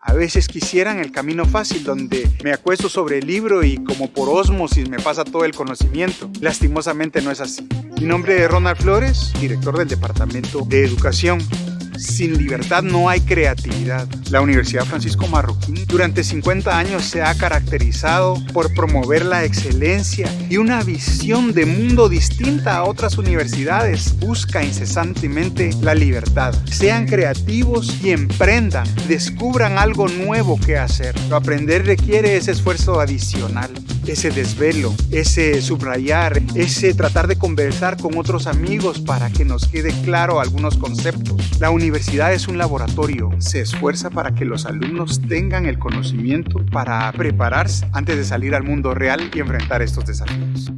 A veces quisieran el camino fácil donde me acuesto sobre el libro y como por osmosis me pasa todo el conocimiento. Lastimosamente no es así. Mi nombre es Ronald Flores, director del Departamento de Educación. Sin libertad no hay creatividad. La Universidad Francisco Marroquín durante 50 años se ha caracterizado por promover la excelencia y una visión de mundo distinta a otras universidades. Busca incesantemente la libertad. Sean creativos y emprendan. Descubran algo nuevo que hacer. Aprender requiere ese esfuerzo adicional ese desvelo, ese subrayar, ese tratar de conversar con otros amigos para que nos quede claro algunos conceptos. La universidad es un laboratorio, se esfuerza para que los alumnos tengan el conocimiento para prepararse antes de salir al mundo real y enfrentar estos desafíos.